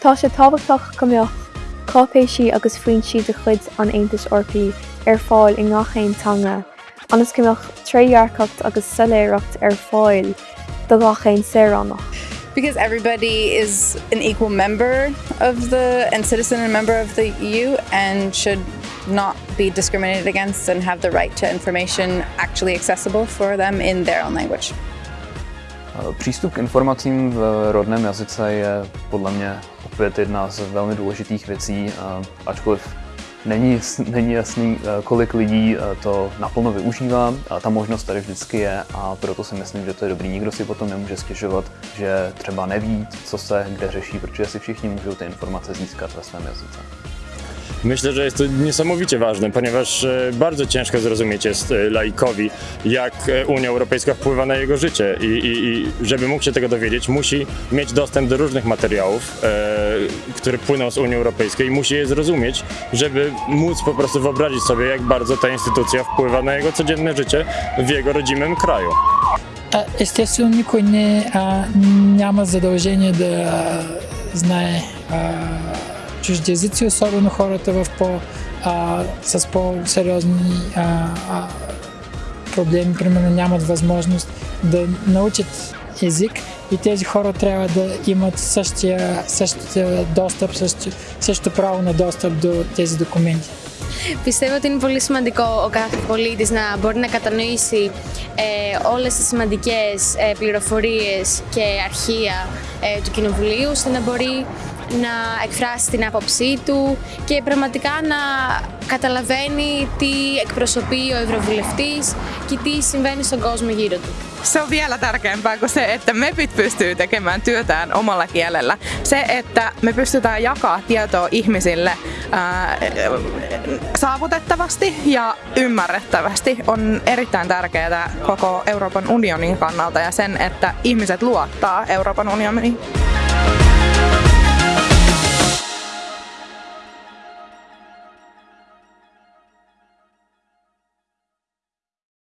Tá sé táhachtach gombeoch cápéisi agus faoin siad a chud an Aontas orpaí ar fáil i ngachéintanga, anas gombeoch tréhearcacht agus soléireacht ar fáil do gachéin sérannach. because everybody is an equal member of the and citizen and member of the EU and should not be discriminated against and have the right to information actually accessible for them in their own language. Přístup k informacím v rodném jazyce je podle mě opět jedna z velmi důležitých věcí, ačkoliv Není, není jasný, eh, kolik lidí eh, to naplno využívá. Ta možnost tady vždycky je a proto si myslím, že to je dobrý. Nikdo si potom nemůže stěžovat, že třeba neví, co se kde řeší, protože si všichni můžou ty informace získat ve svém jazyce. Myślę, że jest to niesamowicie ważne, ponieważ e, bardzo ciężko zrozumieć jest e, laikowi, jak e, Unia Europejska wpływa na jego życie i, i, i żeby mógł się tego dowiedzieć, musi mieć dostęp do różnych materiałów, e, które płyną z Unii Europejskiej i musi je zrozumieć, żeby móc po prostu wyobrazić sobie, jak bardzo ta instytucja wpływa na jego codzienne życie w jego rodzimym kraju. Естествено, никой не, а, няма задължение да знае а, чужди езици, особено хората в по, а, с по-сериозни а, а, проблеми, примерно нямат възможност да научат език и тези хора трябва да имат същия, същия достъп, същия, същото право на достъп до тези документи. Πιστεύω ότι είναι πολύ σημαντικό ο κάθε πολίτης να μπορεί να κατανοήσει ε, όλες τις σημαντικές ε, πληροφορίες και αρχεία ε, του Κοινοβουλίου, ώστε να μπορεί να εκφράσει την άποψή του και πραγματικά να καταλαβαίνει τι εκπροσωπεί ο Ευρωβουλευτής και τι συμβαίνει στον κόσμο γύρω του. Se on vielä tärkeämpää kuin se, että MEPit pystyy tekemään työtään omalla kielellä. Se, että me pystytään jakaa tietoa ihmisille ää, saavutettavasti ja ymmärrettävästi on erittäin tärkeää koko Euroopan unionin kannalta ja sen, että ihmiset luottaa Euroopan unioniin.